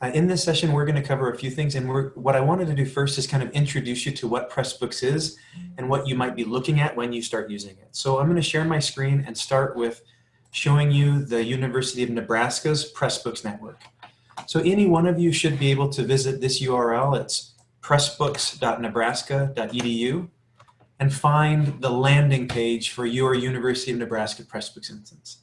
Uh, in this session, we're going to cover a few things, and what I wanted to do first is kind of introduce you to what Pressbooks is and what you might be looking at when you start using it. So I'm going to share my screen and start with showing you the University of Nebraska's Pressbooks network. So any one of you should be able to visit this URL. It's pressbooks.nebraska.edu and find the landing page for your University of Nebraska Pressbooks instance.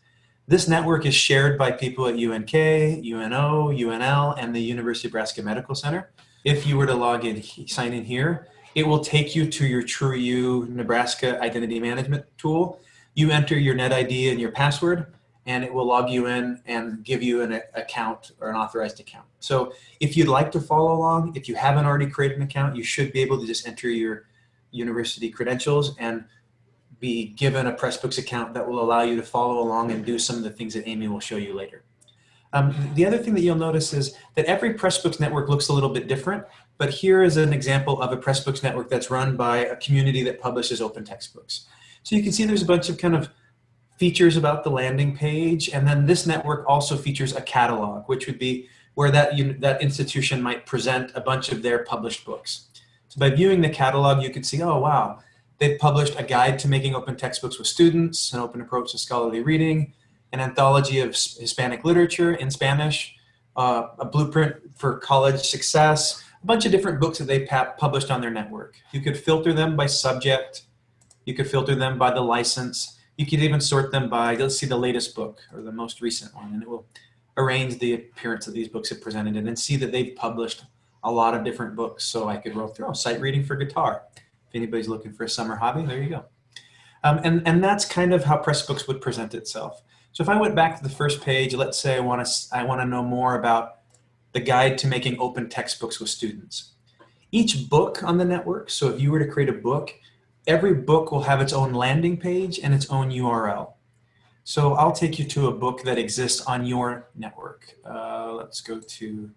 This network is shared by people at UNK, UNO, UNL, and the University of Nebraska Medical Center. If you were to log in, sign in here, it will take you to your TrueYou Nebraska Identity Management tool. You enter your NetID and your password, and it will log you in and give you an account or an authorized account. So if you'd like to follow along, if you haven't already created an account, you should be able to just enter your university credentials and be given a Pressbooks account that will allow you to follow along and do some of the things that Amy will show you later. Um, the other thing that you'll notice is that every Pressbooks network looks a little bit different, but here is an example of a Pressbooks network that's run by a community that publishes open textbooks. So you can see there's a bunch of kind of features about the landing page, and then this network also features a catalog, which would be where that, that institution might present a bunch of their published books. So by viewing the catalog, you can see, oh wow, They've published a guide to making open textbooks with students, an open approach to scholarly reading, an anthology of Hispanic literature in Spanish, uh, a blueprint for college success, a bunch of different books that they published on their network. You could filter them by subject. You could filter them by the license. You could even sort them by, let's see the latest book or the most recent one, and it will arrange the appearance that these books have presented and then see that they've published a lot of different books. So I could roll through, oh, sight reading for guitar anybody's looking for a summer hobby, there you go. Um, and, and that's kind of how Pressbooks would present itself. So if I went back to the first page, let's say I want to I want to know more about the guide to making open textbooks with students. Each book on the network, so if you were to create a book, every book will have its own landing page and its own URL. So I'll take you to a book that exists on your network. Uh, let's go to,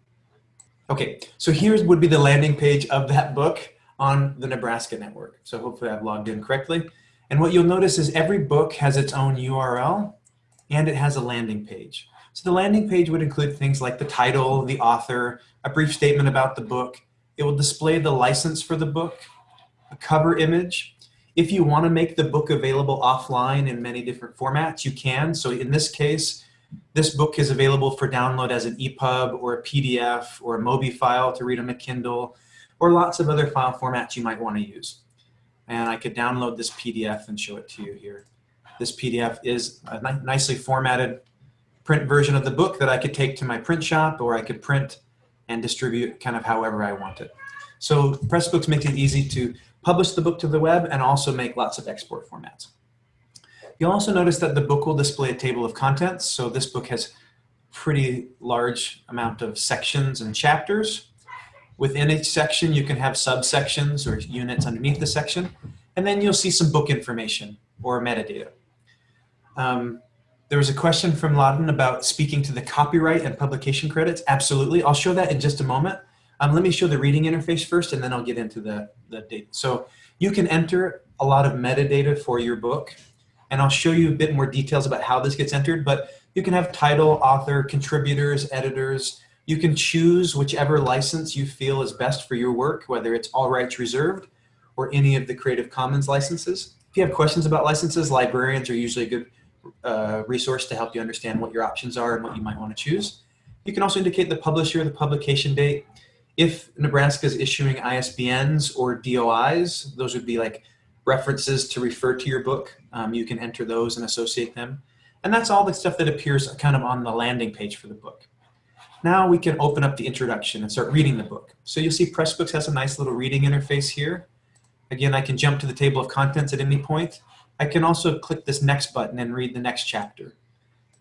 okay, so here would be the landing page of that book on the Nebraska network. So hopefully I've logged in correctly. And what you'll notice is every book has its own URL and it has a landing page. So the landing page would include things like the title, the author, a brief statement about the book. It will display the license for the book, a cover image. If you want to make the book available offline in many different formats, you can. So in this case, this book is available for download as an EPUB or a PDF or a MOBI file to read on a Kindle or lots of other file formats you might want to use. And I could download this PDF and show it to you here. This PDF is a ni nicely formatted print version of the book that I could take to my print shop or I could print and distribute kind of however I want it. So Pressbooks makes it easy to publish the book to the web and also make lots of export formats. You'll also notice that the book will display a table of contents. So this book has pretty large amount of sections and chapters. Within each section, you can have subsections or units underneath the section, and then you'll see some book information or metadata. Um, there was a question from Laden about speaking to the copyright and publication credits. Absolutely, I'll show that in just a moment. Um, let me show the reading interface first, and then I'll get into the, the data. So you can enter a lot of metadata for your book, and I'll show you a bit more details about how this gets entered, but you can have title, author, contributors, editors, you can choose whichever license you feel is best for your work, whether it's all rights reserved or any of the Creative Commons licenses. If you have questions about licenses, librarians are usually a good uh, resource to help you understand what your options are and what you might want to choose. You can also indicate the publisher, the publication date. If Nebraska is issuing ISBNs or DOIs, those would be like references to refer to your book. Um, you can enter those and associate them. And that's all the stuff that appears kind of on the landing page for the book. Now we can open up the introduction and start reading the book. So you'll see Pressbooks has a nice little reading interface here. Again, I can jump to the table of contents at any point. I can also click this next button and read the next chapter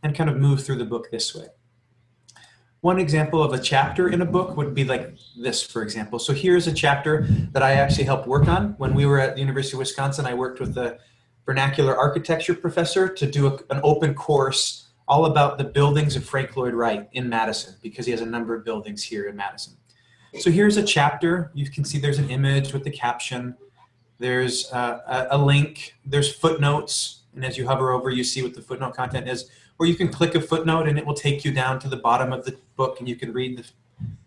and kind of move through the book this way. One example of a chapter in a book would be like this, for example. So here's a chapter that I actually helped work on. When we were at the University of Wisconsin, I worked with a vernacular architecture professor to do a, an open course all about the buildings of Frank Lloyd Wright in Madison because he has a number of buildings here in Madison. So here's a chapter. You can see there's an image with the caption. There's uh, a, link. There's footnotes. And as you hover over, you see what the footnote content is. Or you can click a footnote and it will take you down to the bottom of the book and you can read the,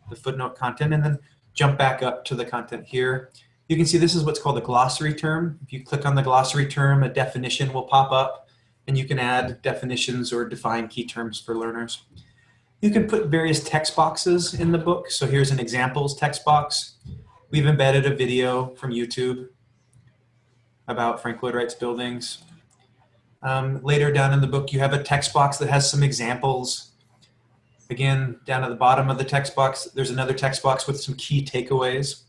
the footnote content, and then jump back up to the content here. You can see this is what's called a glossary term. If you click on the glossary term, a definition will pop up, and you can add definitions or define key terms for learners. You can put various text boxes in the book. So here's an examples text box. We've embedded a video from YouTube about Frank Lloyd Wright's buildings. Um, later down in the book, you have a text box that has some examples. Again, down at the bottom of the text box, there's another text box with some key takeaways.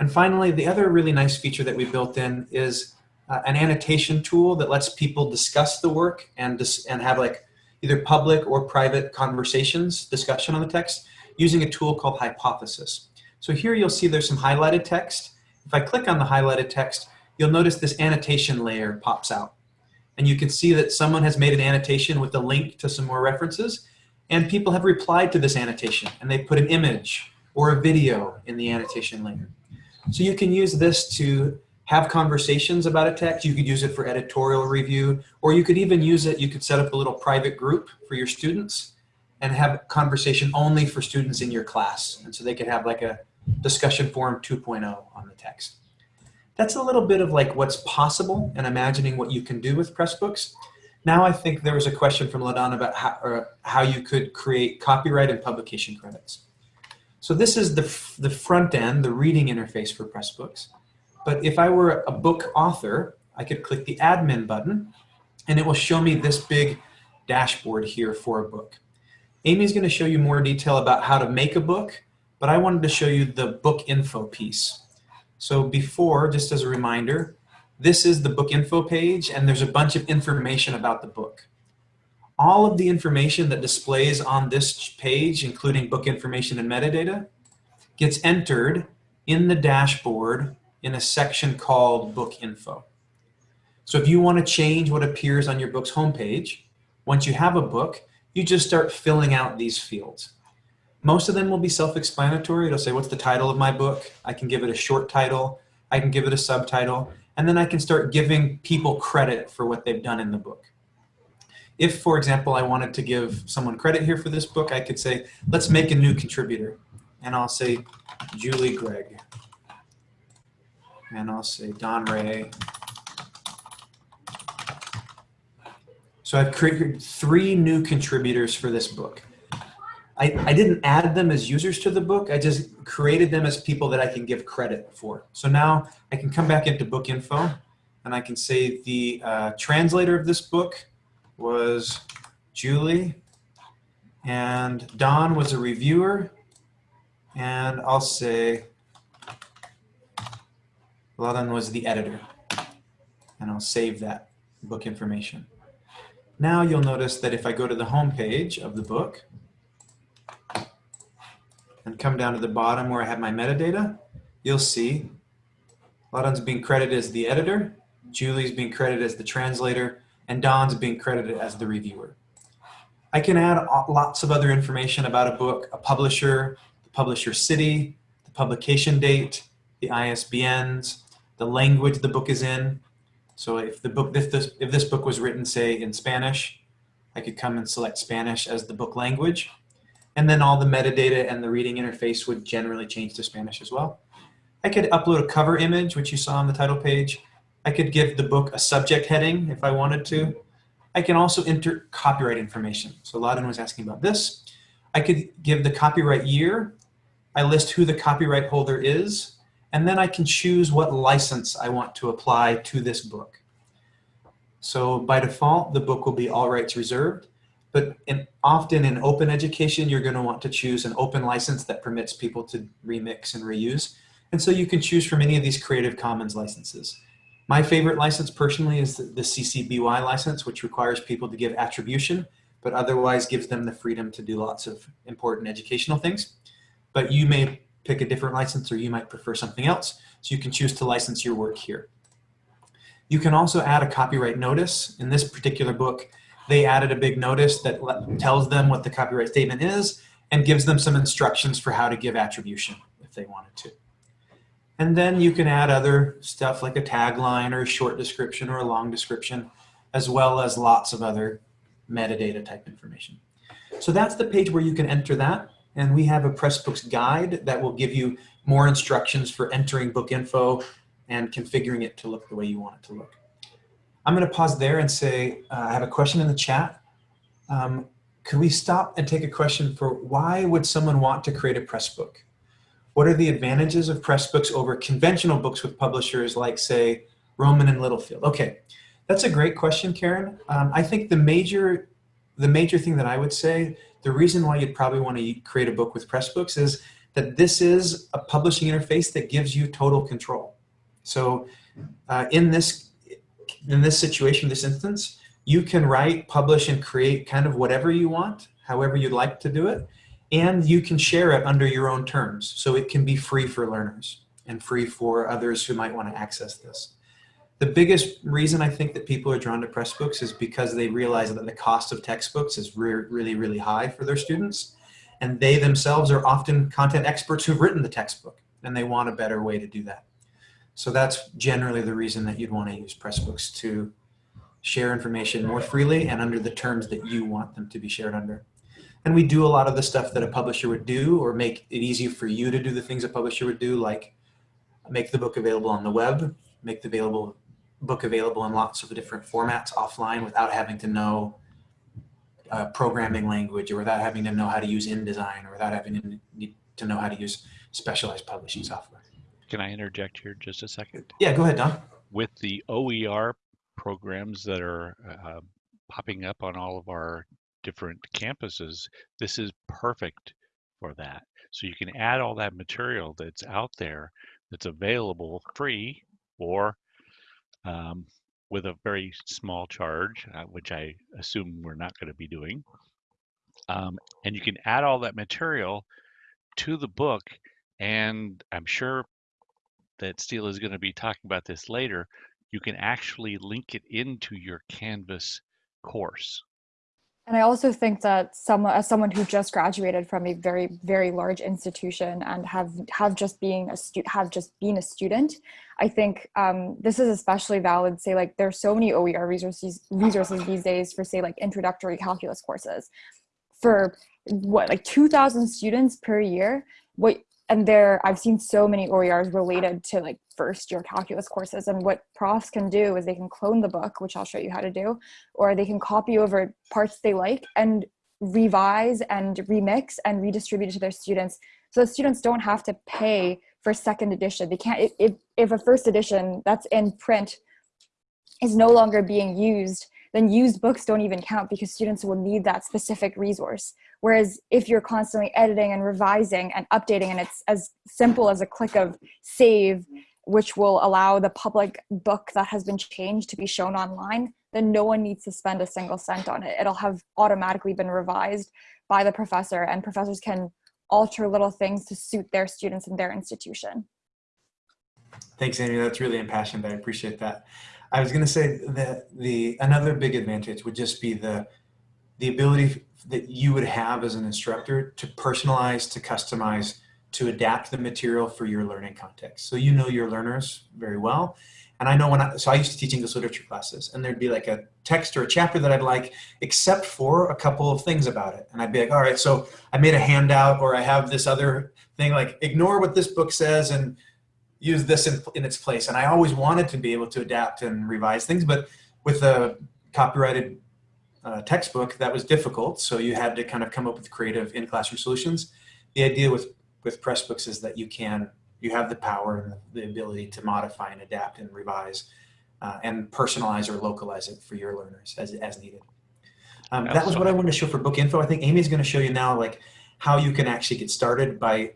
And finally, the other really nice feature that we built in is uh, an annotation tool that lets people discuss the work and, and have like either public or private conversations, discussion on the text, using a tool called Hypothesis. So here you'll see there's some highlighted text. If I click on the highlighted text, you'll notice this annotation layer pops out. And you can see that someone has made an annotation with a link to some more references, and people have replied to this annotation, and they put an image or a video in the annotation layer. So you can use this to have conversations about a text. You could use it for editorial review, or you could even use it, you could set up a little private group for your students and have conversation only for students in your class. And so they could have like a discussion forum 2.0 on the text. That's a little bit of like what's possible and imagining what you can do with Pressbooks. Now I think there was a question from LaDon about how, how you could create copyright and publication credits. So this is the, the front end, the reading interface for Pressbooks. But if I were a book author, I could click the admin button and it will show me this big dashboard here for a book. Amy's gonna show you more detail about how to make a book, but I wanted to show you the book info piece. So before, just as a reminder, this is the book info page and there's a bunch of information about the book. All of the information that displays on this page, including book information and metadata, gets entered in the dashboard in a section called book info. So if you want to change what appears on your book's homepage, once you have a book, you just start filling out these fields. Most of them will be self-explanatory. It'll say, what's the title of my book? I can give it a short title. I can give it a subtitle. And then I can start giving people credit for what they've done in the book. If, for example, I wanted to give someone credit here for this book, I could say, let's make a new contributor. And I'll say Julie Gregg. And I'll say Don Ray. So I've created three new contributors for this book. I, I didn't add them as users to the book. I just created them as people that I can give credit for. So now I can come back into book info and I can say the uh, translator of this book was Julie and Don was a reviewer and I'll say Ladan was the editor and I'll save that book information. Now you'll notice that if I go to the home page of the book, and come down to the bottom where I have my metadata, you'll see Ladan's being credited as the editor, Julie's being credited as the translator, and Don's being credited as the reviewer. I can add lots of other information about a book, a publisher, the publisher city, the publication date, the ISBNs, the language the book is in. So if the book, if this, if this book was written, say, in Spanish, I could come and select Spanish as the book language. And then all the metadata and the reading interface would generally change to Spanish as well. I could upload a cover image, which you saw on the title page. I could give the book a subject heading if I wanted to. I can also enter copyright information. So Laden was asking about this. I could give the copyright year. I list who the copyright holder is. And then I can choose what license I want to apply to this book. So by default, the book will be all rights reserved. But in, often in open education, you're going to want to choose an open license that permits people to remix and reuse. And so you can choose from any of these Creative Commons licenses. My favorite license personally is the, the CC BY license, which requires people to give attribution, but otherwise gives them the freedom to do lots of important educational things. But you may pick a different license or you might prefer something else. So you can choose to license your work here. You can also add a copyright notice. In this particular book, they added a big notice that tells them what the copyright statement is and gives them some instructions for how to give attribution if they wanted to. And then you can add other stuff like a tagline or a short description or a long description, as well as lots of other metadata type information. So that's the page where you can enter that. And we have a Pressbooks guide that will give you more instructions for entering book info and configuring it to look the way you want it to look. I'm going to pause there and say uh, I have a question in the chat. Um, could we stop and take a question for why would someone want to create a Pressbook? What are the advantages of Pressbooks over conventional books with publishers like, say, Rowman and Littlefield? Okay, that's a great question, Karen. Um, I think the major, the major thing that I would say, the reason why you'd probably want to create a book with Pressbooks is that this is a publishing interface that gives you total control. So uh, in this in this situation, this instance, you can write, publish, and create kind of whatever you want, however you'd like to do it, and you can share it under your own terms. So it can be free for learners and free for others who might want to access this. The biggest reason I think that people are drawn to Pressbooks is because they realize that the cost of textbooks is re really, really high for their students. And they themselves are often content experts who've written the textbook and they want a better way to do that. So that's generally the reason that you'd want to use Pressbooks to share information more freely and under the terms that you want them to be shared under. And we do a lot of the stuff that a publisher would do or make it easy for you to do the things a publisher would do, like make the book available on the web, make the available book available in lots of different formats offline without having to know uh, programming language or without having to know how to use InDesign or without having to, need to know how to use specialized publishing software. Can I interject here just a second? Yeah, go ahead, Don. With the OER programs that are uh, popping up on all of our different campuses, this is perfect for that. So you can add all that material that's out there that's available free or um, with a very small charge, uh, which I assume we're not going to be doing. Um, and you can add all that material to the book and I'm sure that Steele is going to be talking about this later, you can actually link it into your Canvas course. And I also think that someone, as someone who just graduated from a very, very large institution and have have just being a stu have just been a student, I think um, this is especially valid. Say like there's so many OER resources resources these days for say like introductory calculus courses, for what like 2,000 students per year. What and there I've seen so many OERs related to like first year calculus courses and what profs can do is they can clone the book which I'll show you how to do or they can copy over parts they like and revise and remix and redistribute it to their students so the students don't have to pay for second edition they can't if, if a first edition that's in print is no longer being used then used books don't even count because students will need that specific resource. Whereas if you're constantly editing and revising and updating and it's as simple as a click of save, which will allow the public book that has been changed to be shown online, then no one needs to spend a single cent on it. It'll have automatically been revised by the professor and professors can alter little things to suit their students and their institution. Thanks, Amy. That's really impassioned. I appreciate that. I was going to say that the another big advantage would just be the the ability that you would have as an instructor to personalize, to customize, to adapt the material for your learning context. So you know your learners very well. And I know when I, so I used to teach English literature classes and there'd be like a text or a chapter that I'd like, except for a couple of things about it. And I'd be like, all right, so I made a handout or I have this other thing, like ignore what this book says and use this in, in its place. And I always wanted to be able to adapt and revise things, but with a copyrighted uh, textbook, that was difficult. So you had to kind of come up with creative in-classroom solutions. The idea with, with Pressbooks is that you can, you have the power and the, ability to modify and adapt and revise uh, and personalize or localize it for your learners as, as needed. Um, that was what I wanted to show for book info. I think Amy's going to show you now like how you can actually get started by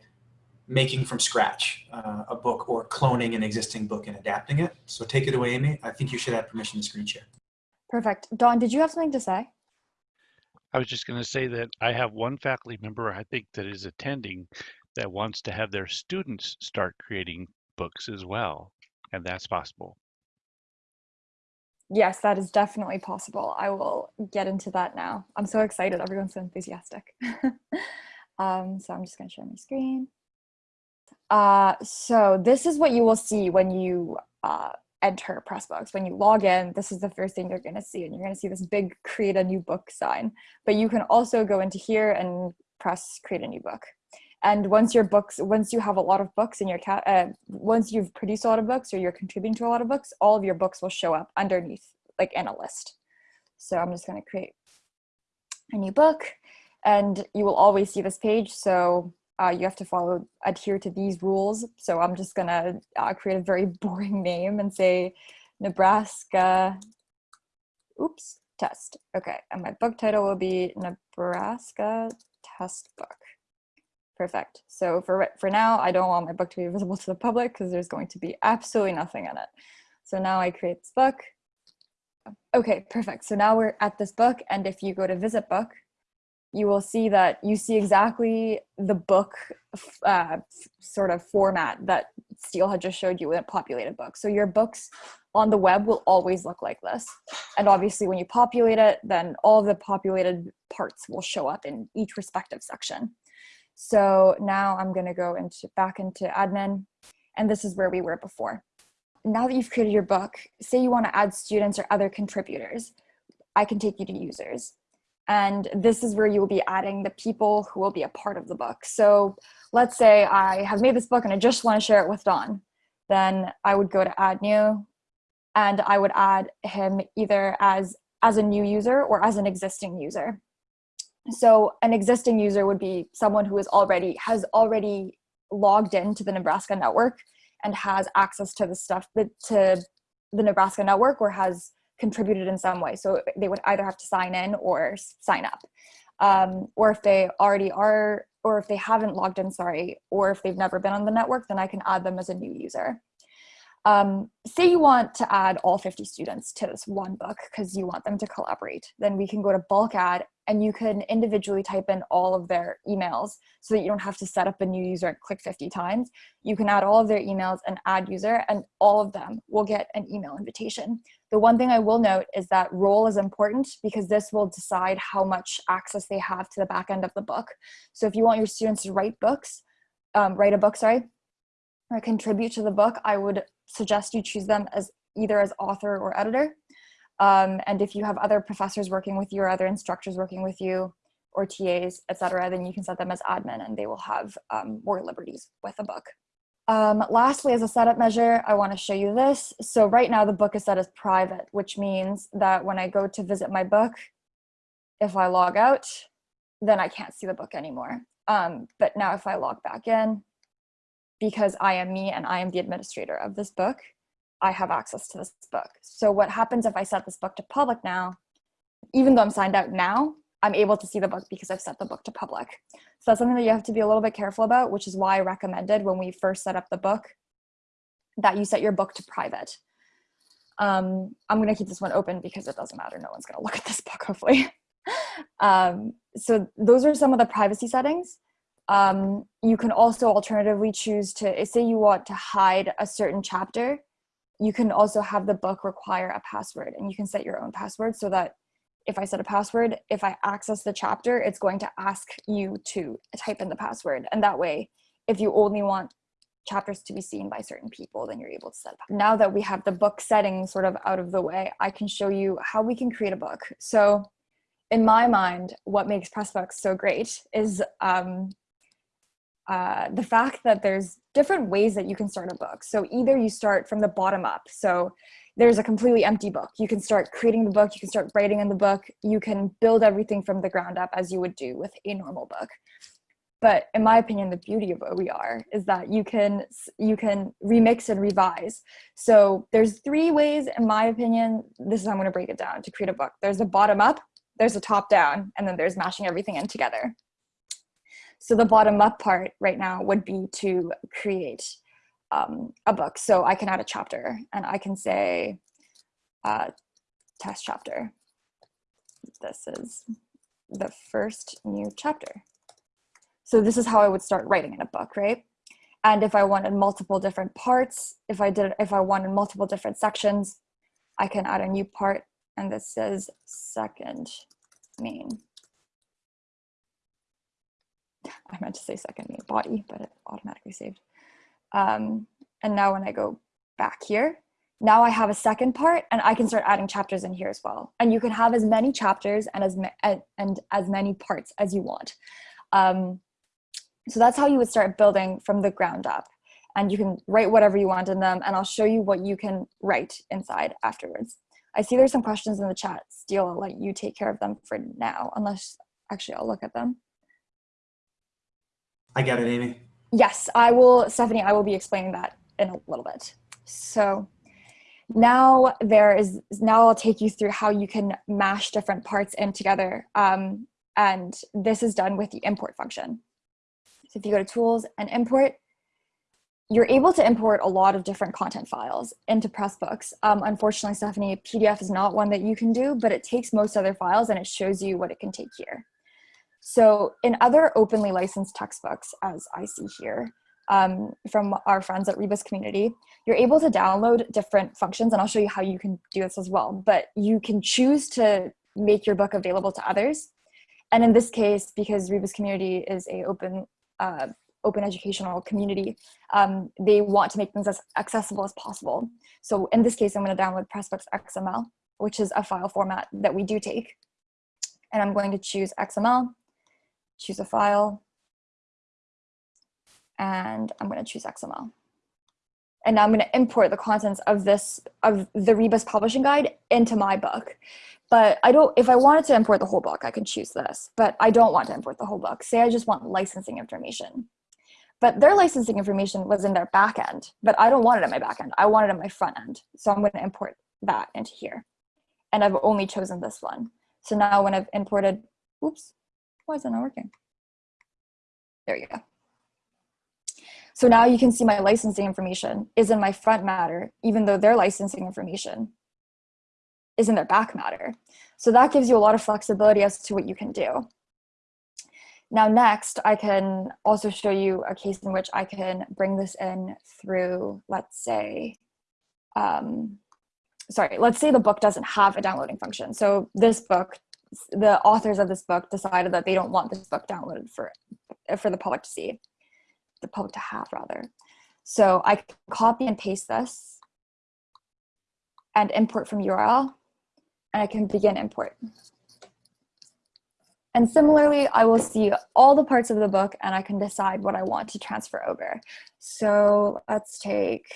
making from scratch uh, a book or cloning an existing book and adapting it. So take it away, Amy. I think you should have permission to screen share. Perfect. Don, did you have something to say? I was just going to say that I have one faculty member I think that is attending that wants to have their students start creating books as well, and that's possible. Yes, that is definitely possible. I will get into that now. I'm so excited. Everyone's so enthusiastic. um, so I'm just going to share my screen. Uh, so this is what you will see when you uh, enter Pressbooks. When you log in, this is the first thing you're going to see, and you're going to see this big create a new book sign. But you can also go into here and press create a new book. And once your books, once you have a lot of books in your cat, uh, once you've produced a lot of books or you're contributing to a lot of books, all of your books will show up underneath, like in a list. So I'm just going to create a new book and you will always see this page. So uh, you have to follow, adhere to these rules. So I'm just gonna uh, create a very boring name and say Nebraska, oops, test. Okay, and my book title will be Nebraska test book. Perfect. So for, for now, I don't want my book to be visible to the public because there's going to be absolutely nothing in it. So now I create this book. Okay, perfect. So now we're at this book. And if you go to visit book, you will see that you see exactly the book uh, sort of format that Steele had just showed you with a populated book. So your books on the web will always look like this. And obviously when you populate it, then all the populated parts will show up in each respective section. So now I'm gonna go into back into admin and this is where we were before. Now that you've created your book, say you wanna add students or other contributors, I can take you to users. And this is where you will be adding the people who will be a part of the book. So let's say I have made this book and I just wanna share it with Don. Then I would go to add new and I would add him either as, as a new user or as an existing user. So an existing user would be someone who is already has already logged into the Nebraska network and has access to the stuff that to the Nebraska network or has contributed in some way. So they would either have to sign in or sign up. Um, or if they already are, or if they haven't logged in, sorry, or if they've never been on the network, then I can add them as a new user. Um, say you want to add all 50 students to this one book because you want them to collaborate, then we can go to bulk add and you can individually type in all of their emails so that you don't have to set up a new user and click 50 times. You can add all of their emails and add user and all of them will get an email invitation. The one thing I will note is that role is important because this will decide how much access they have to the back end of the book. So if you want your students to write books, um, write a book, sorry, or contribute to the book, I would suggest you choose them as either as author or editor. Um, and if you have other professors working with you or other instructors working with you or TAs, etc., then you can set them as admin and they will have um, more liberties with the book. Um, lastly, as a setup measure, I want to show you this. So right now the book is set as private, which means that when I go to visit my book, if I log out, then I can't see the book anymore. Um, but now if I log back in, because I am me and I am the administrator of this book, I have access to this book. So what happens if I set this book to public now, even though I'm signed out now, I'm able to see the book because I've set the book to public. So that's something that you have to be a little bit careful about, which is why I recommended when we first set up the book that you set your book to private. Um, I'm gonna keep this one open because it doesn't matter. No one's gonna look at this book, hopefully. um, so those are some of the privacy settings. Um, you can also alternatively choose to, say you want to hide a certain chapter, you can also have the book require a password and you can set your own password so that if I set a password, if I access the chapter, it's going to ask you to type in the password. And that way, if you only want chapters to be seen by certain people, then you're able to set up. Now that we have the book setting sort of out of the way, I can show you how we can create a book. So in my mind, what makes Pressbooks so great is um, uh, the fact that there's different ways that you can start a book. So either you start from the bottom up. So there's a completely empty book. You can start creating the book, you can start writing in the book, you can build everything from the ground up as you would do with a normal book. But in my opinion, the beauty of OER is that you can you can remix and revise. So there's three ways, in my opinion, this is how I'm gonna break it down to create a book. There's a bottom up, there's a top down, and then there's mashing everything in together. So the bottom up part right now would be to create um, a book. So I can add a chapter and I can say uh, test chapter. This is the first new chapter. So this is how I would start writing in a book, right? And if I wanted multiple different parts, if I did, if I wanted multiple different sections, I can add a new part and this says second main. I meant to say second main body, but it automatically saved. Um, and now when I go back here, now I have a second part and I can start adding chapters in here as well. And you can have as many chapters and as, and, and as many parts as you want. Um, so that's how you would start building from the ground up. And you can write whatever you want in them, and I'll show you what you can write inside afterwards. I see there's some questions in the chat. Steele, I'll let you take care of them for now, unless actually I'll look at them. I got it, Amy. Yes, I will, Stephanie, I will be explaining that in a little bit. So now there is, now I'll take you through how you can mash different parts in together. Um, and this is done with the import function. So if you go to tools and import, you're able to import a lot of different content files into Pressbooks. Um, unfortunately, Stephanie, PDF is not one that you can do, but it takes most other files and it shows you what it can take here. So in other openly licensed textbooks, as I see here, um, from our friends at Rebus Community, you're able to download different functions, and I'll show you how you can do this as well, but you can choose to make your book available to others. And in this case, because Rebus Community is a open uh, open educational community, um, they want to make things as accessible as possible. So in this case, I'm going to download Pressbooks XML, which is a file format that we do take. And I'm going to choose XML, choose a file, and I'm going to choose XML. And now I'm going to import the contents of this, of the Rebus publishing guide into my book. But I don't, if I wanted to import the whole book, I can choose this, but I don't want to import the whole book. Say I just want licensing information. But their licensing information was in their back end, but I don't want it in my back end. I want it in my front end. So I'm going to import that into here. And I've only chosen this one. So now when I've imported, oops, why is it not working? There you go. So now you can see my licensing information is in my front matter, even though their licensing information is in their back matter. So that gives you a lot of flexibility as to what you can do. Now next, I can also show you a case in which I can bring this in through, let's say, um, sorry, let's say the book doesn't have a downloading function. So this book, the authors of this book decided that they don't want this book downloaded for, for the public to see, the public to have rather. So I can copy and paste this and import from URL, and I can begin import. And similarly, I will see all the parts of the book and I can decide what I want to transfer over. So let's take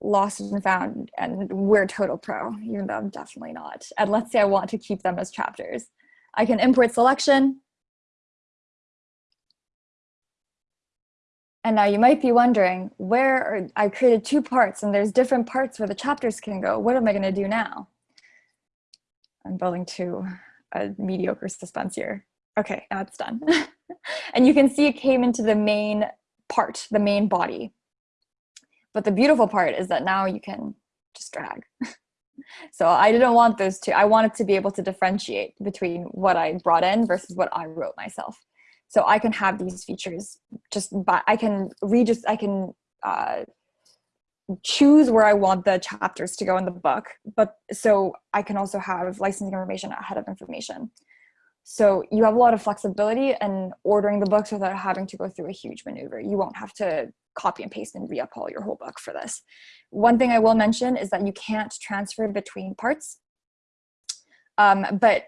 Lost and Found and we're Total Pro, even though I'm definitely not. And let's say I want to keep them as chapters. I can import selection. And now you might be wondering, where are, I created two parts and there's different parts where the chapters can go. What am I gonna do now? I'm building to a mediocre suspense here. Okay, now it's done. and you can see it came into the main part, the main body. But the beautiful part is that now you can just drag. so I didn't want those two. I wanted to be able to differentiate between what I brought in versus what I wrote myself. So I can have these features just by, I can read just, I can uh, choose where I want the chapters to go in the book, but so I can also have licensing information ahead of information. So you have a lot of flexibility in ordering the books without having to go through a huge maneuver. You won't have to copy and paste and re-uphaul your whole book for this. One thing I will mention is that you can't transfer between parts, um, but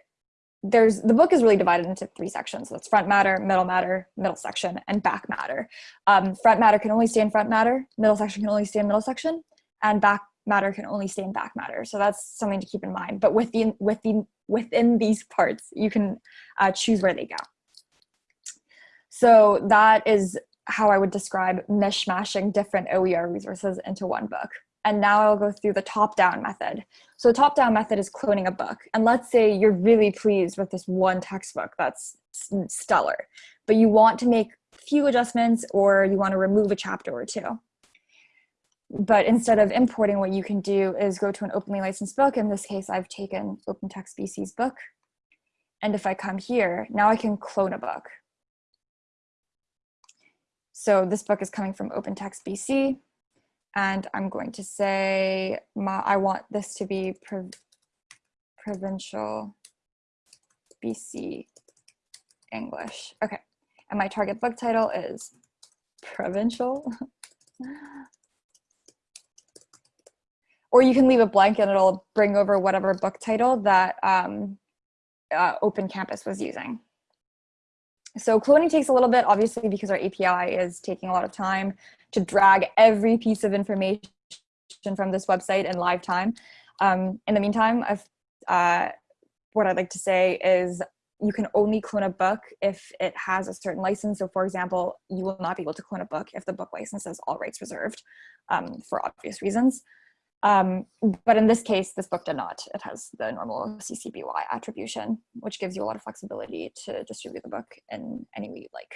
there's the book is really divided into three sections. That's front matter, middle matter, middle section, and back matter. Um, front matter can only stay in front matter, middle section can only stay in middle section, and back matter can only stay in back matter. So that's something to keep in mind. But within within within these parts, you can uh, choose where they go. So that is how I would describe mishmashing different OER resources into one book. And now I'll go through the top-down method. So the top-down method is cloning a book. And let's say you're really pleased with this one textbook that's stellar, but you want to make few adjustments or you want to remove a chapter or two. But instead of importing, what you can do is go to an openly licensed book. In this case, I've taken OpenText BC's book. And if I come here, now I can clone a book. So this book is coming from OpenText BC and I'm going to say my, I want this to be prov provincial BC English. Okay, and my target book title is provincial. or you can leave it blank and it'll bring over whatever book title that um, uh, Open Campus was using. So cloning takes a little bit, obviously, because our API is taking a lot of time to drag every piece of information from this website in live time. Um, in the meantime, uh, what I'd like to say is you can only clone a book if it has a certain license. So for example, you will not be able to clone a book if the book license is all rights reserved um, for obvious reasons. Um, but in this case, this book did not. It has the normal CC BY attribution, which gives you a lot of flexibility to distribute the book in any way you like.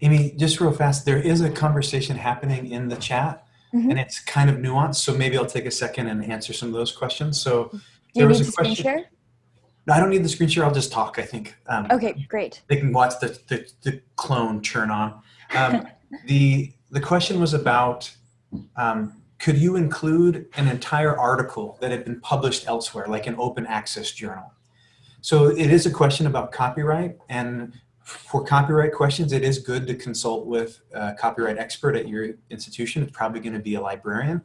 Amy, just real fast, there is a conversation happening in the chat Mhm. and it's kind of nuanced. So maybe I'll take a second and answer some of those questions. So Do you there was need a question. share? No, I don't need the screen share. I'll just talk, I think. Um, Okay, great. They can watch the, the, the clone turn on. Um, the, the question was about, um, could you include an entire article that had been published elsewhere, like an open access journal? So it is a question about copyright and for copyright questions, it is good to consult with a copyright expert at your institution. It's probably going to be a librarian.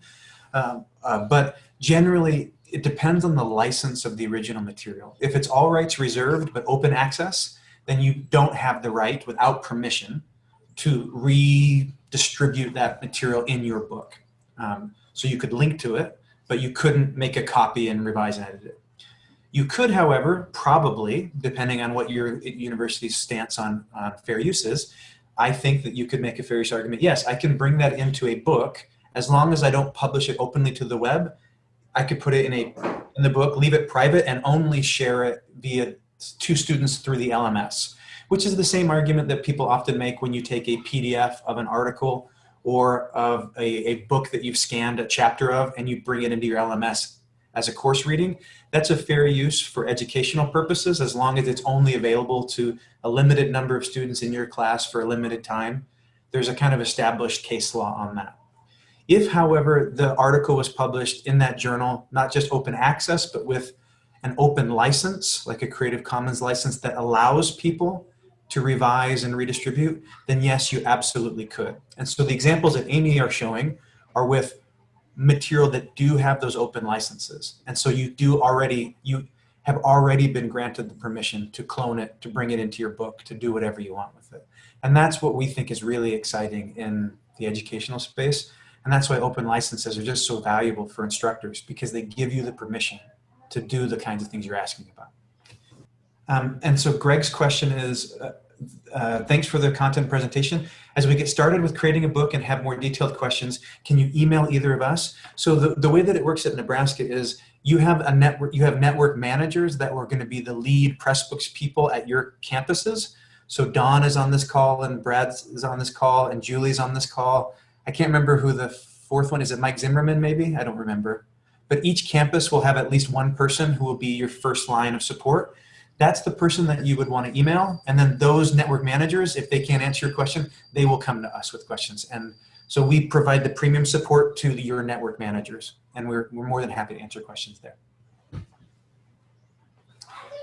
Um, uh, but generally, it depends on the license of the original material. If it's all rights reserved but open access, then you don't have the right without permission to redistribute that material in your book. Um, so you could link to it, but you couldn't make a copy and revise and edit it. You could, however, probably, depending on what your university's stance on, on fair use is, I think that you could make a fair use argument. Yes, I can bring that into a book as long as I don't publish it openly to the web. I could put it in a in the book, leave it private, and only share it via two students through the LMS, which is the same argument that people often make when you take a PDF of an article or of a, a book that you've scanned a chapter of and you bring it into your LMS as a course reading. That's a fair use for educational purposes as long as it's only available to a limited number of students in your class for a limited time. There's a kind of established case law on that. If, however, the article was published in that journal, not just open access, but with an open license, like a Creative Commons license that allows people to revise and redistribute, then yes, you absolutely could. And so the examples that Amy are showing are with material that do have those open licenses. And so you do already, you have already been granted the permission to clone it, to bring it into your book, to do whatever you want with it. And that's what we think is really exciting in the educational space. And that's why open licenses are just so valuable for instructors because they give you the permission to do the kinds of things you're asking about. Um, and so Greg's question is, uh, uh, thanks for the content presentation. As we get started with creating a book and have more detailed questions, can you email either of us? So the, the way that it works at Nebraska is you have a network, you have network managers that were going to be the lead Pressbooks people at your campuses. So Don is on this call and Brad is on this call and Julie's on this call. I can't remember who the fourth one is. It Mike Zimmerman maybe? I don't remember. But each campus will have at least one person who will be your first line of support that's the person that you would want to email. And then those network managers, if they can't answer your question, they will come to us with questions. And so we provide the premium support to your network managers. And we're, we're more than happy to answer questions there.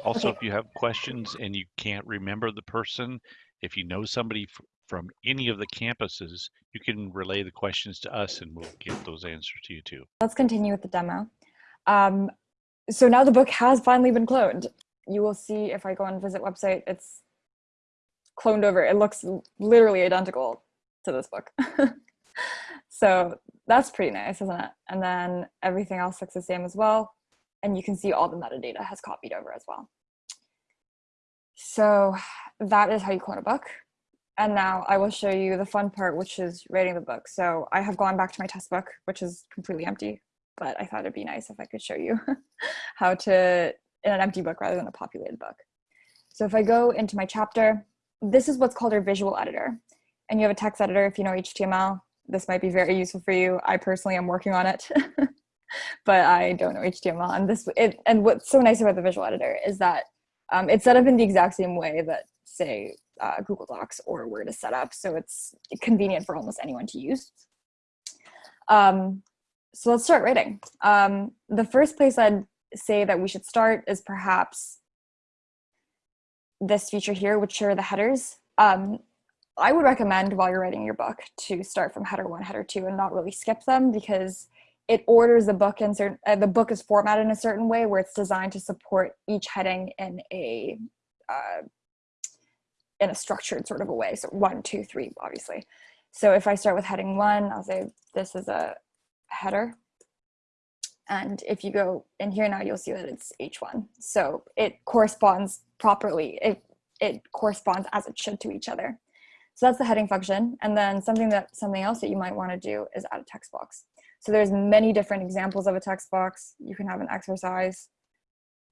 Also, Okay. if you have questions and you can't remember the person, if you know somebody from any of the campuses, you can relay the questions to us and we'll get those answers to you too. Let's continue with the demo. Um, so now the book has finally been cloned. You will see if I go on visit website, it's cloned over. It looks literally identical to this book. so that's pretty nice, isn't it? And then everything else looks the same as well. And you can see all the metadata has copied over as well. So that is how you clone a book. And now I will show you the fun part, which is writing the book. So I have gone back to my test book, which is completely empty, but I thought it'd be nice if I could show you how to, in an empty book rather than a populated book. So if I go into my chapter, this is what's called our visual editor. And you have a text editor if you know HTML. This might be very useful for you. I personally am working on it, but I don't know HTML. And this, it, and what's so nice about the visual editor is that um, it's set up in the exact same way that say uh, Google Docs or Word is set up. So it's convenient for almost anyone to use. Um, so let's start writing. Um, the first place I'd say that we should start is perhaps this feature here, which are the headers. Um, I would recommend while you're writing your book to start from header one, header two, and not really skip them because it orders the book in certain, uh, the book is formatted in a certain way where it's designed to support each heading in a uh, in a structured sort of a way. So one, two, three, obviously. So if I start with heading one, I'll say this is a header. And if you go in here now, you'll see that it's H1. So it corresponds properly. It, it corresponds as it should to each other. So that's the heading function. And then something that something else that you might want to do is add a text box. So there's many different examples of a text box. You can have an exercise.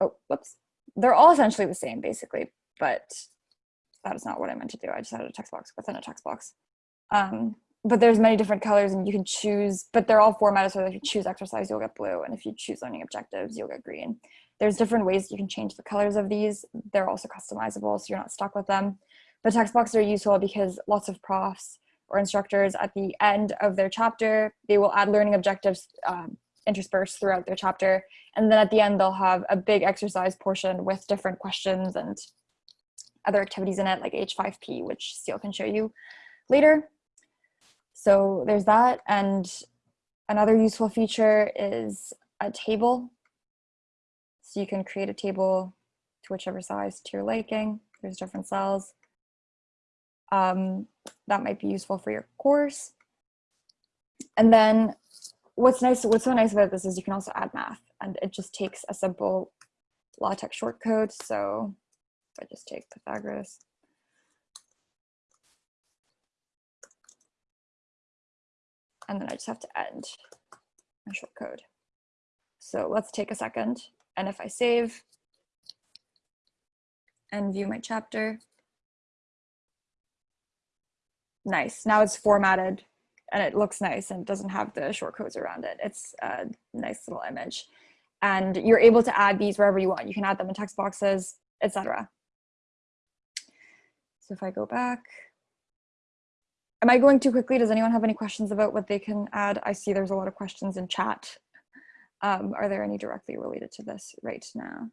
Oh, whoops. They're all essentially the same basically, but that is not what I meant to do. I just added a text box within a text box. Um, but there's many different colors and you can choose, but they're all formatted so if you choose exercise, you'll get blue. And if you choose learning objectives, you'll get green. There's different ways you can change the colors of these. They're also customizable, so you're not stuck with them. But text boxes are useful because lots of profs or instructors at the end of their chapter, they will add learning objectives um, interspersed throughout their chapter. And then at the end, they'll have a big exercise portion with different questions and other activities in it, like H5P, which Steele can show you later. So there's that. And another useful feature is a table. So you can create a table to whichever size to your liking. There's different cells. Um, that might be useful for your course. And then what's nice, what's so nice about this is you can also add math and it just takes a simple LaTeX shortcode. So if I just take Pythagoras, and then I just have to end my shortcode. So let's take a second. And if I save and view my chapter, nice. Now it's formatted and it looks nice and doesn't have the short codes around it. It's a nice little image. And you're able to add these wherever you want. You can add them in text boxes, etc. So if I go back, am I going too quickly? Does anyone have any questions about what they can add? I see there's a lot of questions in chat. Um, are there any directly related to this right now?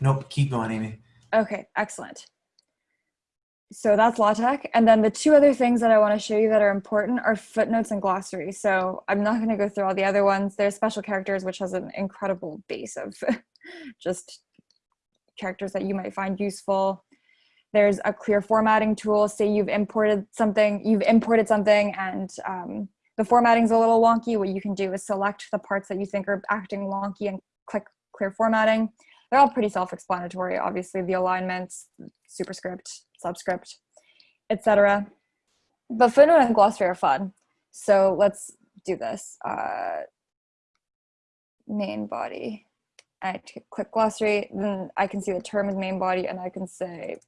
Nope, keep going, Amy. Okay, excellent. So that's LaTeX. And then the two other things that I want to show you that are important are footnotes and glossary. So I'm not going to go through all the other ones. There's special characters, which has an incredible base of just characters that you might find useful. There's a clear formatting tool. Say you've imported something, you've imported something and um, the formatting's a little wonky. What you can do is select the parts that you think are acting wonky and click clear formatting. They're all pretty self-explanatory. Obviously the alignments, superscript, subscript, etc. But footnote and glossary are fun. So let's do this. Uh, main body. I click glossary, then I can see the term is main body and I can say,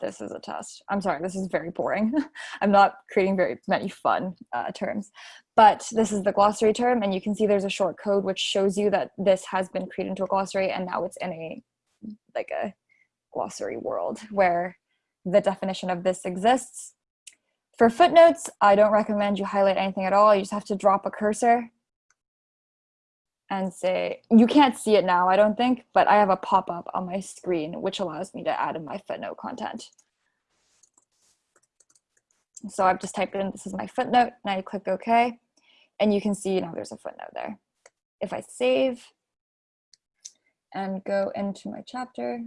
this is a test. I'm sorry, this is very boring. I'm not creating very many fun uh, terms, but this is the glossary term and you can see there's a short code which shows you that this has been created into a glossary and now it's in a, like a glossary world where the definition of this exists. For footnotes, I don't recommend you highlight anything at all. You just have to drop a cursor and say, you can't see it now, I don't think, but I have a pop-up on my screen which allows me to add in my footnote content. So I've just typed in, this is my footnote, and I click OK, and you can see now there's a footnote there. If I save and go into my chapter,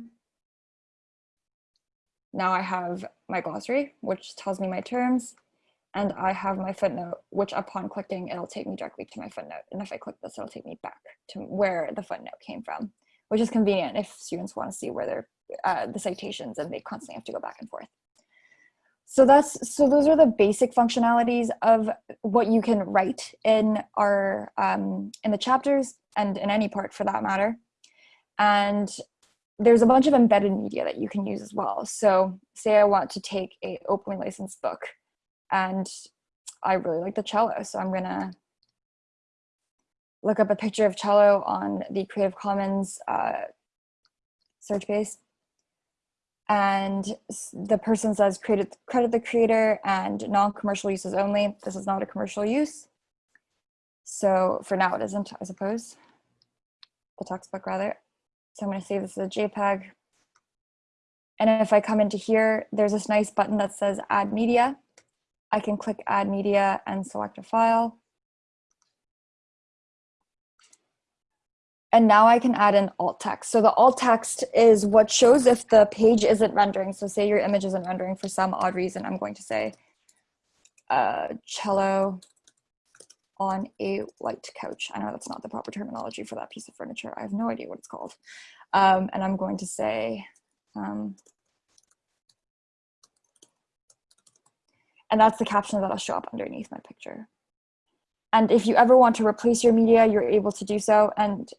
now I have my glossary, which tells me my terms, and I have my footnote, which upon clicking, it'll take me directly to my footnote. And if I click this, it'll take me back to where the footnote came from, which is convenient if students want to see where they're uh, the citations and they constantly have to go back and forth. So that's so those are the basic functionalities of what you can write in our um, in the chapters and in any part for that matter. And there's a bunch of embedded media that you can use as well. So say I want to take a openly licensed book and I really like the cello. So I'm gonna look up a picture of cello on the Creative Commons uh, search base. And the person says credit, credit the creator and non-commercial uses only. This is not a commercial use. So for now it isn't, I suppose. The textbook rather. So I'm to save this as a JPEG. And if I come into here, there's this nice button that says add media. I can click add media and select a file. And now I can add an alt text. So the alt text is what shows if the page isn't rendering. So say your image isn't rendering for some odd reason, I'm going to say uh, cello on a white couch. I know that's not the proper terminology for that piece of furniture. I have no idea what it's called. Um, and I'm going to say, um, and that's the caption that'll show up underneath my picture. And if you ever want to replace your media, you're able to do so. And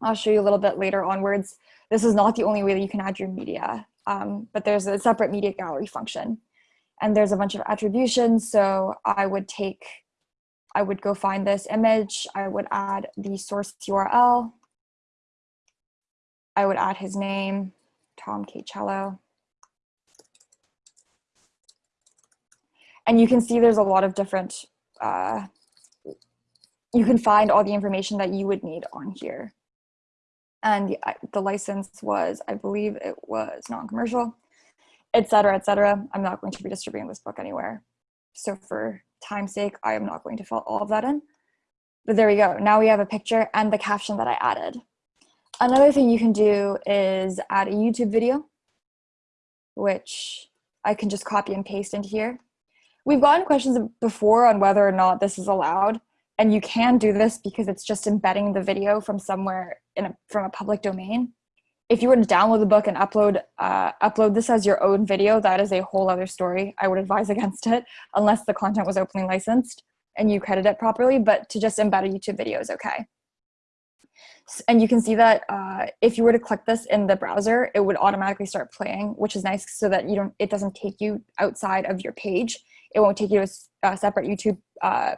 I'll show you a little bit later onwards. This is not the only way that you can add your media, um, but there's a separate media gallery function. And there's a bunch of attributions. So I would take, I would go find this image. I would add the source URL. I would add his name, Tom K. Cello. And you can see there's a lot of different, uh, you can find all the information that you would need on here and the, the license was, I believe it was non-commercial, et cetera, et cetera. I'm not going to be distributing this book anywhere. So for time's sake, I am not going to fill all of that in. But there we go. Now we have a picture and the caption that I added. Another thing you can do is add a YouTube video, which I can just copy and paste into here. We've gotten questions before on whether or not this is allowed. And you can do this because it's just embedding the video from somewhere in a, from a public domain. If you were to download the book and upload uh, upload this as your own video, that is a whole other story. I would advise against it unless the content was openly licensed and you credit it properly, but to just embed a YouTube video is okay. And you can see that uh, if you were to click this in the browser, it would automatically start playing, which is nice so that you don't, it doesn't take you outside of your page. It won't take you to a, separate YouTube uh,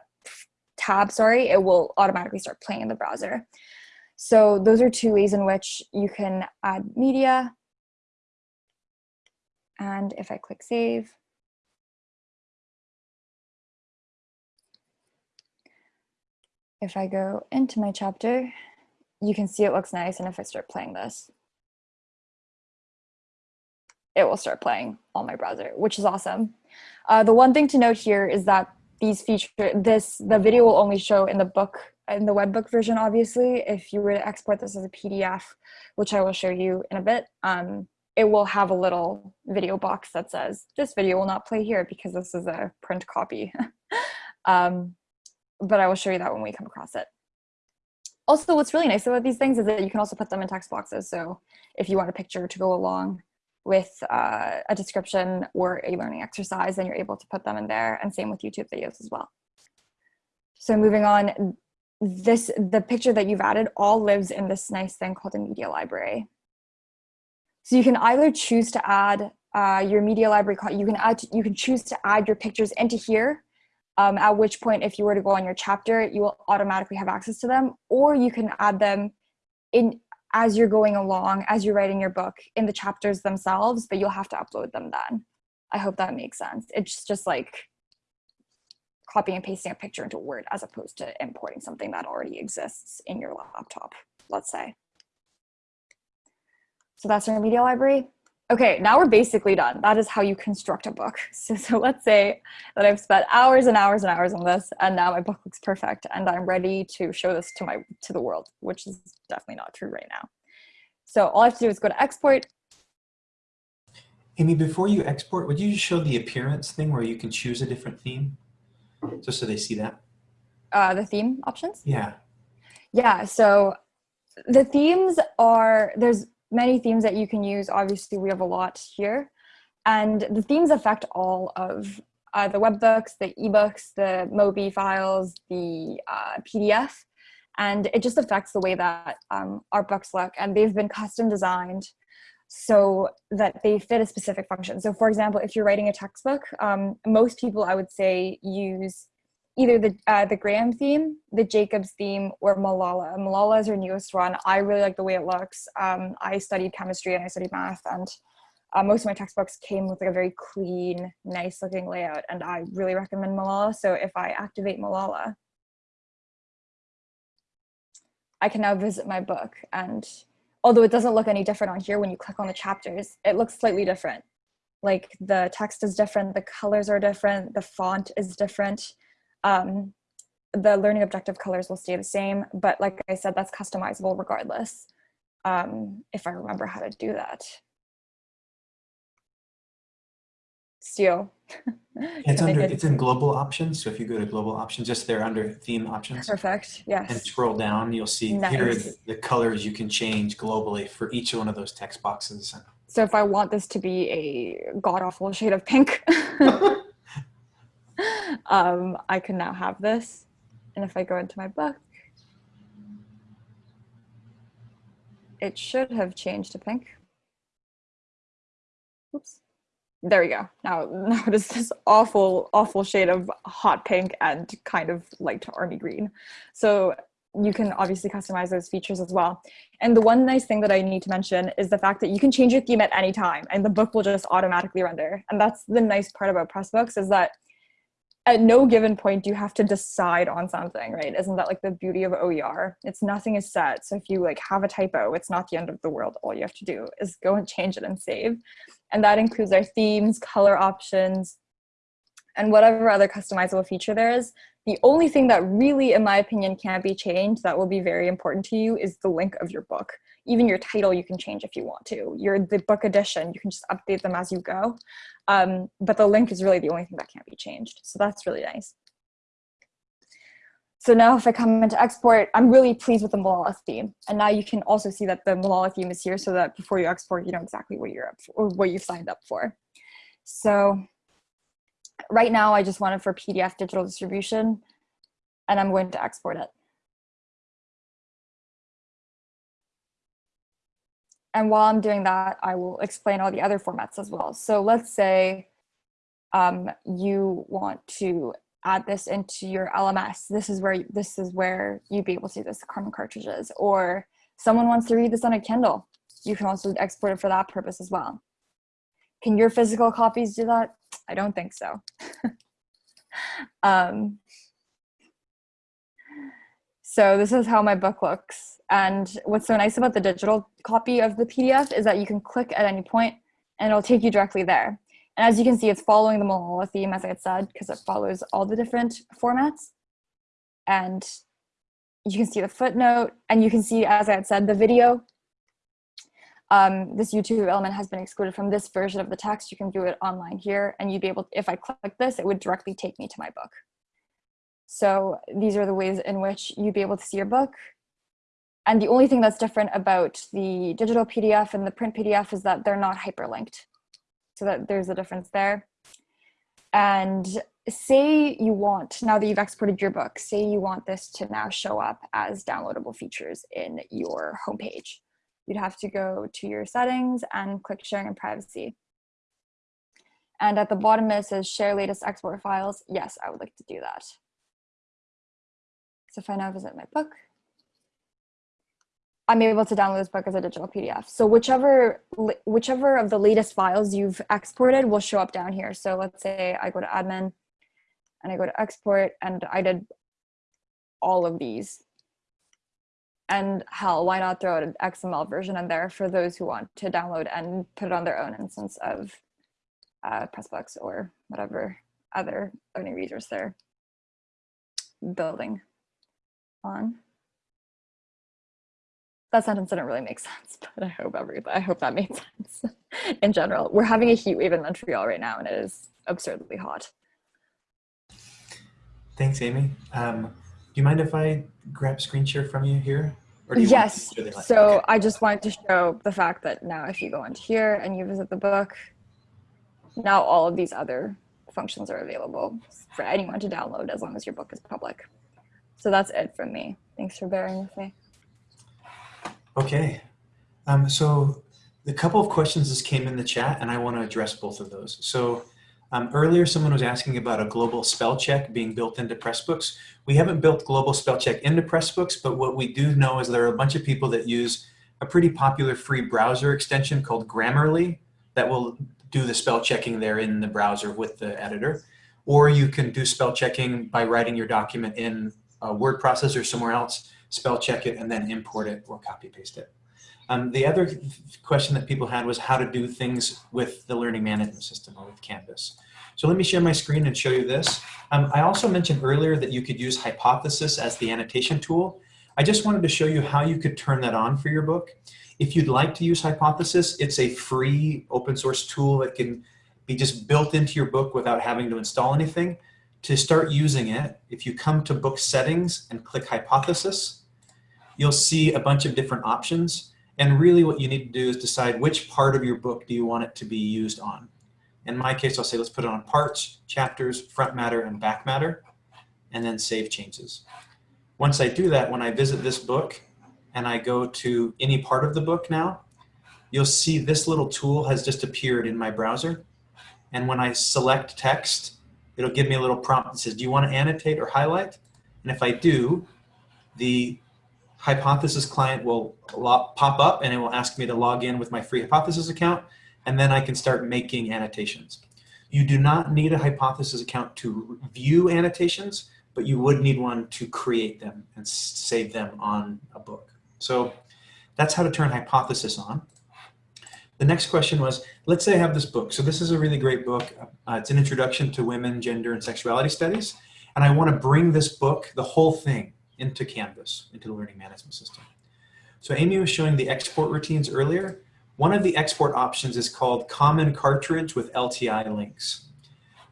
tab, sorry, it will automatically start playing in the browser. So those are two ways in which you can add media. And if I click save, if I go into my chapter, you can see it looks nice. And if I start playing this, it will start playing on my browser, which is awesome. Uh, the one thing to note here is that these feature this the video will only show in the book in the webbook version obviously. If you were to export this as a pdf which i will show you in a bit um, it will have a little video box that says this video will not play here because this is a print copy. Um, but i will show you that when we come across it. Also what's really nice about these things is that you can also put them in text boxes. So if you want a picture to go along with uh, a description or a learning exercise, then you're able to put them in there and same with YouTube videos as well. So moving on, this the picture that you've added all lives in this nice thing called a media library. So you can either choose to add uh, your media library, you can add, you can choose to add your pictures into here, um, at which point if you were to go on your chapter, you will automatically have access to them, or you can add them in as you're going along, as you're writing your book in the chapters themselves, but you'll have to upload them then. I hope that makes sense. It's just like copying and pasting a picture into Word as opposed to importing something that already exists in your laptop, let's say. So that's our media library. Okay, now we're basically done. That is how you construct a book. So, so let's say that I've spent hours and hours and hours on this and now my book looks perfect and I'm ready to show this to my to the world, which is definitely not true right now. So all I have to do is go to export. Amy, before you export, would you just show the appearance thing where you can choose a different theme? Just so they see that. Uh, the theme options? Yeah. Yeah, so the themes are, there's many themes that you can use. Obviously, we have a lot here. And the themes affect all of uh, the webbooks, the ebooks, the MOBI files, the uh, PDF, and it just affects the way that um, our books look. And they've been custom designed so that they fit a specific function. So for example, if you're writing a textbook, um, most people I would say use either the uh, the Graham theme, the Jacobs theme, or Malala. Malala is her newest one. I really like the way it looks. Um, I studied chemistry and I studied math, and uh, most of my textbooks came with like a very clean, nice looking layout, and I really recommend Malala. So if I activate Malala, I can now visit my book, and although it doesn't look any different on here when you click on the chapters, it looks slightly different. Like the text is different, the colors are different, the font is different um, the learning objective colors will stay the same, but like I said, that's customizable regardless, um, if I remember how to do that. Steele. It's under, it it's in global options. So if you go to global options, just there under theme options Perfect, yes. and scroll down, you'll see here Nice. the, the colors you can change globally for each one of those text boxes. So if I want this to be a god-awful shade of pink, um, I can now have this. And if I go into my book, it should have changed to pink. Oops. There we go. Now, now it is this awful, awful shade of hot pink and kind of light army green. So you can obviously customize those features as well. And the one nice thing that I need to mention is the fact that you can change your theme at any time and the book will just automatically render. And that's the nice part about Pressbooks is that at no given point do you have to decide on something, right? Isn't that like the beauty of OER? It's nothing is set. So if you like have a typo, it's not the end of the world. All you have to do is go and change it and save. And that includes our themes, color options, and whatever other customizable feature there is. The only thing that really, in my opinion, can't be changed that will be very important to you is the link of your book. Even your title you can change if you want to. Your the book edition, you can just update them as you go. Um, but the link is really the only thing that can't be changed. So that's really nice. So now if I come into export, I'm really pleased with the Malala theme. And now you can also see that the Malala theme is here so that before you export, you know exactly what you're up for, or what you've signed up for. So right now I just want it for PDF digital distribution and I'm going to export it. And while I'm doing that, I will explain all the other formats as well. So let's say um, you want to add this into your LMS. This is where this is where you'd be able to do this Common cartridges, or someone wants to read this on a Kindle. You can also export it for that purpose as well. Can your physical copies do that? I don't think so. um, so this is how my book looks. And what's so nice about the digital copy of the PDF is that you can click at any point and it'll take you directly there. And as you can see, it's following the Malala theme, as I had said, because it follows all the different formats. And you can see the footnote, and you can see, as I had said, the video. Um, this YouTube element has been excluded from this version of the text. You can do it online here, and you'd be able, to, if I click this, it would directly take me to my book. So these are the ways in which you'd be able to see your book. And the only thing that's different about the digital PDF and the print PDF is that they're not hyperlinked. So that there's a difference there. And say you want, now that you've exported your book, say you want this to now show up as downloadable features in your homepage. You'd have to go to your settings and click sharing and privacy. And at the bottom it says share latest export files. Yes, I would like to do that. So if I now visit my book, I'm able to download this book as a digital PDF. So whichever whichever of the latest files you've exported will show up down here. So let's say I go to admin and I go to export and I did all of these. And hell, why not throw an XML version in there for those who want to download and put it on their own instance of uh, Pressbooks or whatever other learning resource they're building on that sentence didn't really make sense, but I hope every I hope that made sense. In general, we're having a heat wave in Montreal right now, and it is absurdly hot. Thanks, Amy. Um, do you mind if I grab screen share from you here? Or do you want Yes. So okay. I just wanted to show the fact that now, if you go into here and you visit the book, now all of these other functions are available for anyone to download as long as your book is public. So that's it from me. Thanks for bearing with me. Okay. Um, so a couple of questions just came in the chat and I want to address both of those. So um, earlier someone was asking about a global spell check being built into Pressbooks. We haven't built global spell check into Pressbooks, but what we do know is there are a bunch of people that use a pretty popular free browser extension called Grammarly that will do the spell checking there in the browser with the editor. Or you can do spell checking by writing your document in a word processor somewhere else spell check it, and then import it or copy paste it. Um, the other question that people had was how to do things with the learning management system or with Canvas. So let me share my screen and show you this. Um, I also mentioned earlier that you could use Hypothesis as the annotation tool. I just wanted to show you how you could turn that on for your book. If you'd like to use Hypothesis, it's a free open source tool that can be just built into your book without having to install anything. To start using it, if you come to book settings and click Hypothesis, you'll see a bunch of different options. And really what you need to do is decide which part of your book do you want it to be used on. In my case, I'll say let's put it on parts, chapters, front matter, and back matter, and then save changes. Once I do that, when I visit this book and I go to any part of the book now, you'll see this little tool has just appeared in my browser. And when I select text, it'll give me a little prompt that says, do you want to annotate or highlight? And if I do, the hypothesis client will pop up and it will ask me to log in with my free hypothesis account and then I can start making annotations. You do not need a hypothesis account to view annotations, but you would need one to create them and save them on a book. So that's how to turn hypothesis on. The next question was, let's say I have this book. So this is a really great book. Uh, it's an introduction to women, gender, and sexuality studies. And I want to bring this book, the whole thing, into Canvas, into the learning management system. So Amy was showing the export routines earlier. One of the export options is called Common Cartridge with LTI links.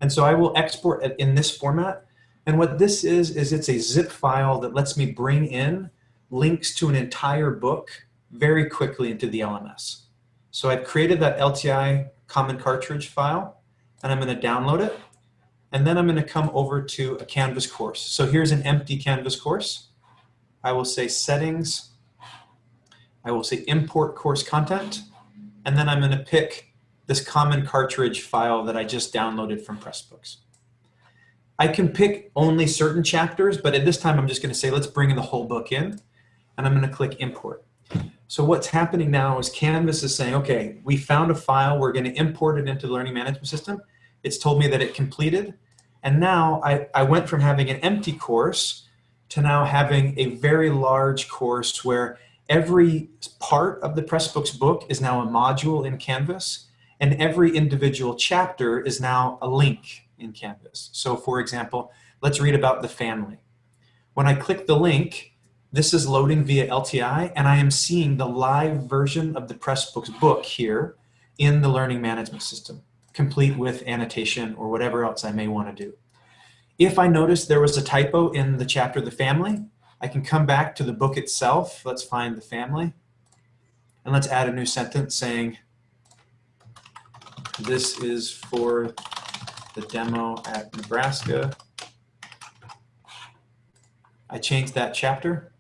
And so I will export it in this format. And what this is, is it's a zip file that lets me bring in links to an entire book very quickly into the LMS. So I've created that LTI Common Cartridge file, and I'm going to download it. And then I'm going to come over to a Canvas course. So here's an empty Canvas course. I will say settings. I will say import course content and then I'm going to pick this common cartridge file that I just downloaded from Pressbooks. I can pick only certain chapters, but at this time I'm just going to say, let's bring the whole book in, and I'm going to click import. So what's happening now is Canvas is saying, okay, we found a file, we're going to import it into the learning management system. It's told me that it completed, and now I, I went from having an empty course to now having a very large course where Every part of the Pressbooks book is now a module in Canvas, and every individual chapter is now a link in Canvas. So for example, let's read about the family. When I click the link, this is loading via LTI, and I am seeing the live version of the Pressbooks book here in the learning management system, complete with annotation or whatever else I may want to do. If I notice there was a typo in the chapter The Family, I can come back to the book itself. Let's find the family. And let's add a new sentence saying, this is for the demo at Nebraska. I changed that chapter.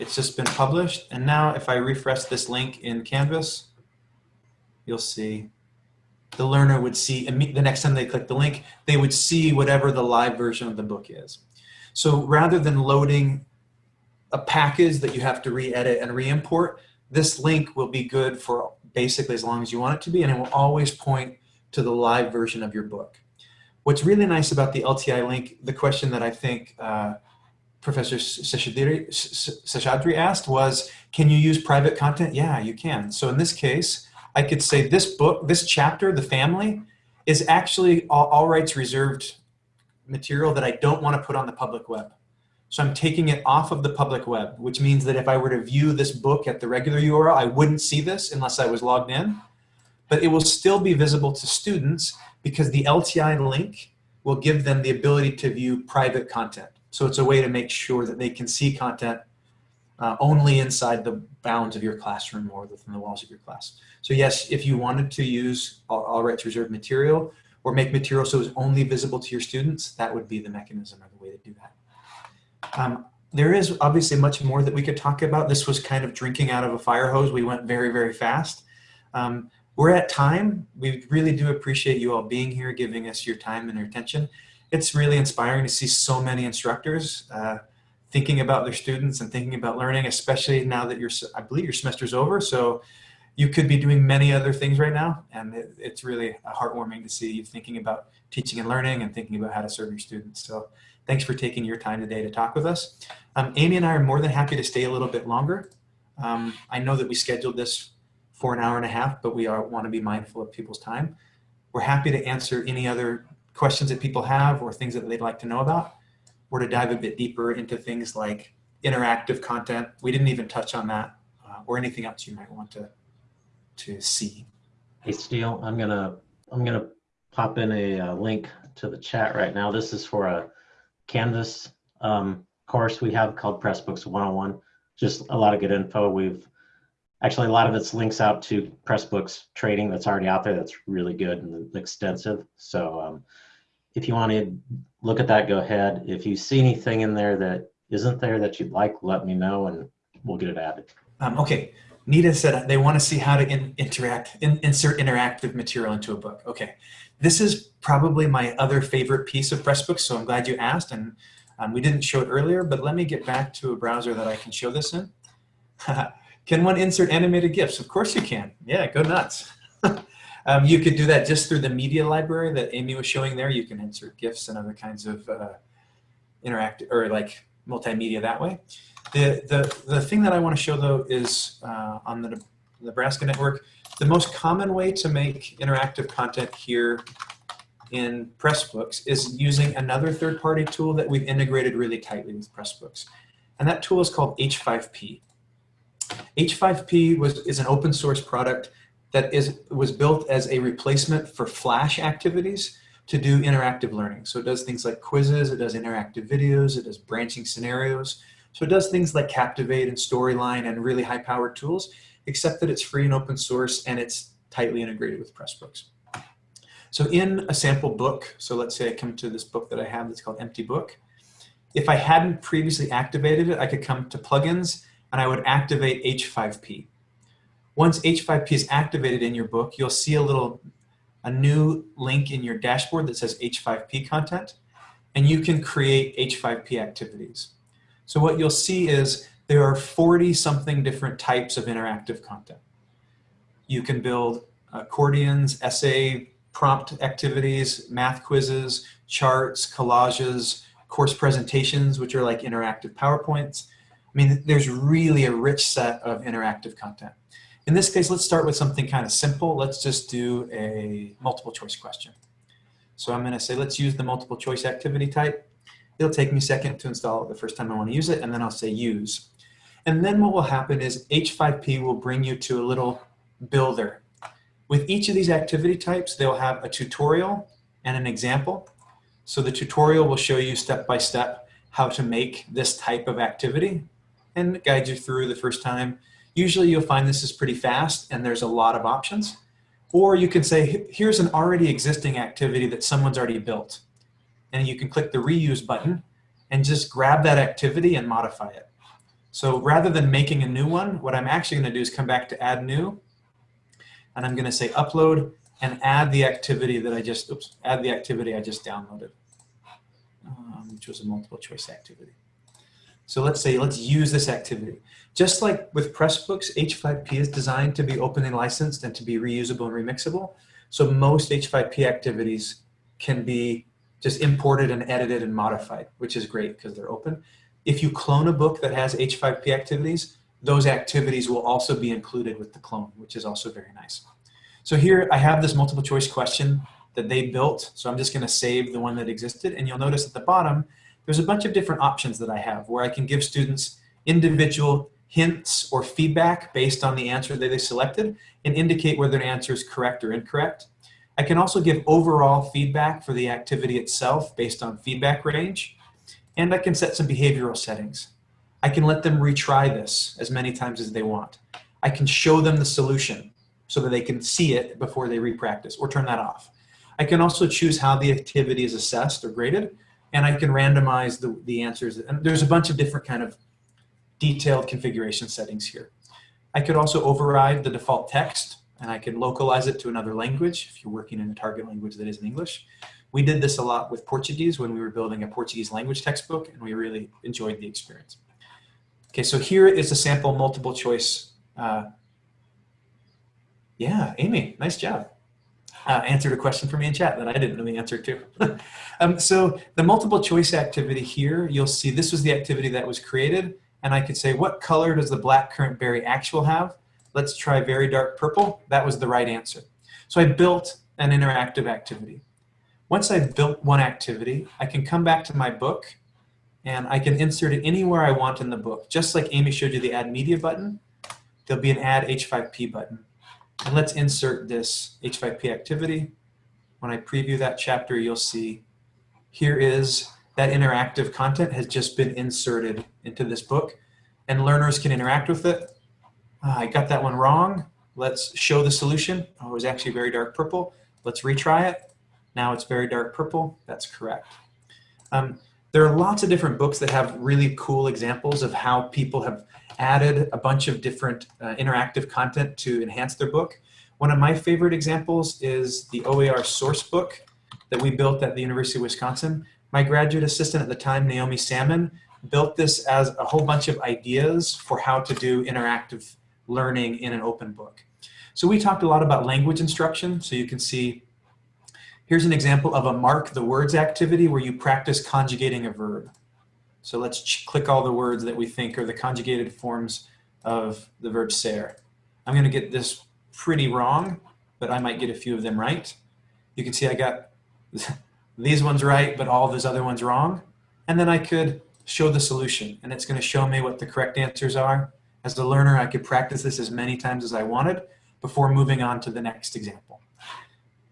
It's just been published. And now if I refresh this link in Canvas, you'll see the learner would see, the next time they click the link, they would see whatever the live version of the book is. So rather than loading a package that you have to re-edit and re-import, this link will be good for basically as long as you want it to be, and it will always point to the live version of your book. What's really nice about the LTI link, the question that I think uh, Professor Seshadri asked was, can you use private content? Yeah, you can. So in this case, I could say this book, this chapter, The Family, is actually all, all rights reserved material that I don't want to put on the public web. So I'm taking it off of the public web, which means that if I were to view this book at the regular URL, I wouldn't see this unless I was logged in. But it will still be visible to students because the LTI link will give them the ability to view private content. So it's a way to make sure that they can see content uh, only inside the bounds of your classroom or within the walls of your class. So yes, if you wanted to use all, all rights reserved material or make material so it's only visible to your students, that would be the mechanism or the way to do that. Um, there is obviously much more that we could talk about. This was kind of drinking out of a fire hose. We went very, very fast. Um, we're at time. We really do appreciate you all being here, giving us your time and your attention. It's really inspiring to see so many instructors uh, thinking about their students and thinking about learning, especially now that your, I believe your semester's over. So you could be doing many other things right now. And it, it's really heartwarming to see you thinking about teaching and learning and thinking about how to serve your students. So Thanks for taking your time today to talk with us. Um, Amy and I are more than happy to stay a little bit longer. Um, I know that we scheduled this for an hour and a half, but we are, want to be mindful of people's time. We're happy to answer any other questions that people have or things that they'd like to know about, or to dive a bit deeper into things like interactive content. We didn't even touch on that, uh, or anything else you might want to to see. Hey, Steele, I'm gonna I'm gonna pop in a uh, link to the chat right now. This is for a Canvas um, course we have called Pressbooks 101. Just a lot of good info. We've actually a lot of it's links out to Pressbooks trading that's already out there. That's really good and extensive. So um, if you want to look at that, go ahead. If you see anything in there that isn't there that you'd like, let me know and we'll get it added. Um, okay, Nita said they want to see how to in, interact, in, insert interactive material into a book. Okay, this is probably my other favorite piece of Pressbooks, so I'm glad you asked. And um, we didn't show it earlier, but let me get back to a browser that I can show this in. can one insert animated GIFs? Of course you can. Yeah, go nuts. um, you could do that just through the media library that Amy was showing there. You can insert GIFs and other kinds of uh, interactive or like multimedia that way. The, the, the thing that I want to show though is uh, on the Nebraska network, the most common way to make interactive content here in Pressbooks is using another third-party tool that we've integrated really tightly with Pressbooks. And that tool is called H5P. H5P was, is an open source product that is, was built as a replacement for Flash activities to do interactive learning. So it does things like quizzes, it does interactive videos, it does branching scenarios. So it does things like Captivate and Storyline and really high powered tools, except that it's free and open source and it's tightly integrated with Pressbooks. So in a sample book, so let's say I come to this book that I have that's called Empty Book. If I hadn't previously activated it, I could come to plugins and I would activate H5P. Once H5P is activated in your book, you'll see a little, a new link in your dashboard that says H5P content, and you can create H5P activities. So what you'll see is there are 40 something different types of interactive content. You can build accordions, essay prompt activities, math quizzes, charts, collages, course presentations, which are like interactive PowerPoints. I mean, there's really a rich set of interactive content. In this case, let's start with something kind of simple. Let's just do a multiple choice question. So I'm gonna say, let's use the multiple choice activity type. It'll take me a second to install it the first time I wanna use it, and then I'll say use. And then what will happen is H5P will bring you to a little builder with each of these activity types, they'll have a tutorial and an example. So the tutorial will show you step by step how to make this type of activity and guide you through the first time. Usually you'll find this is pretty fast and there's a lot of options. Or you can say, here's an already existing activity that someone's already built. And you can click the reuse button and just grab that activity and modify it. So rather than making a new one, what I'm actually gonna do is come back to add new and I'm gonna say upload and add the activity that I just, oops, add the activity I just downloaded, um, which was a multiple choice activity. So let's say, let's use this activity. Just like with Pressbooks, H5P is designed to be openly licensed and to be reusable and remixable. So most H5P activities can be just imported and edited and modified, which is great because they're open. If you clone a book that has H5P activities, those activities will also be included with the clone, which is also very nice. So here I have this multiple choice question that they built. So I'm just gonna save the one that existed. And you'll notice at the bottom, there's a bunch of different options that I have where I can give students individual hints or feedback based on the answer that they selected and indicate whether an answer is correct or incorrect. I can also give overall feedback for the activity itself based on feedback range. And I can set some behavioral settings. I can let them retry this as many times as they want. I can show them the solution so that they can see it before they repractice or turn that off. I can also choose how the activity is assessed or graded and I can randomize the, the answers. And there's a bunch of different kind of detailed configuration settings here. I could also override the default text and I can localize it to another language if you're working in a target language that isn't English. We did this a lot with Portuguese when we were building a Portuguese language textbook and we really enjoyed the experience. Okay, so here is a sample multiple choice. Uh, yeah, Amy, nice job. Uh, answered a question for me in chat that I didn't know the answer to. um, so the multiple choice activity here, you'll see this was the activity that was created. And I could say, what color does the black currant berry actual have? Let's try very dark purple. That was the right answer. So I built an interactive activity. Once I've built one activity, I can come back to my book and I can insert it anywhere I want in the book. Just like Amy showed you the add media button, there'll be an add H5P button. And let's insert this H5P activity. When I preview that chapter, you'll see here is that interactive content has just been inserted into this book and learners can interact with it. Uh, I got that one wrong. Let's show the solution. Oh, it was actually very dark purple. Let's retry it. Now it's very dark purple. That's correct. Um, there are lots of different books that have really cool examples of how people have added a bunch of different uh, interactive content to enhance their book. One of my favorite examples is the OER source book that we built at the University of Wisconsin. My graduate assistant at the time, Naomi Salmon, built this as a whole bunch of ideas for how to do interactive learning in an open book. So we talked a lot about language instruction. So you can see, here's an example of a mark the words activity where you practice conjugating a verb. So let's click all the words that we think are the conjugated forms of the verb ser. I'm gonna get this pretty wrong, but I might get a few of them right. You can see I got these ones right, but all those other ones wrong. And then I could show the solution and it's gonna show me what the correct answers are. As a learner, I could practice this as many times as I wanted before moving on to the next example.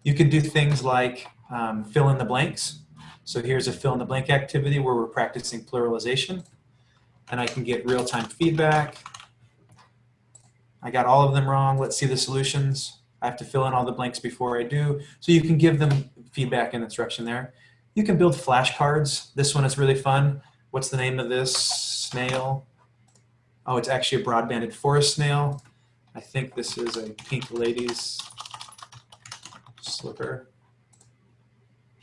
You could do things like um, fill in the blanks. So here's a fill in the blank activity where we're practicing pluralization and I can get real-time feedback. I got all of them wrong. Let's see the solutions. I have to fill in all the blanks before I do. So you can give them feedback and instruction there. You can build flashcards. This one is really fun. What's the name of this snail? Oh, it's actually a broad-banded forest snail. I think this is a pink lady's slipper.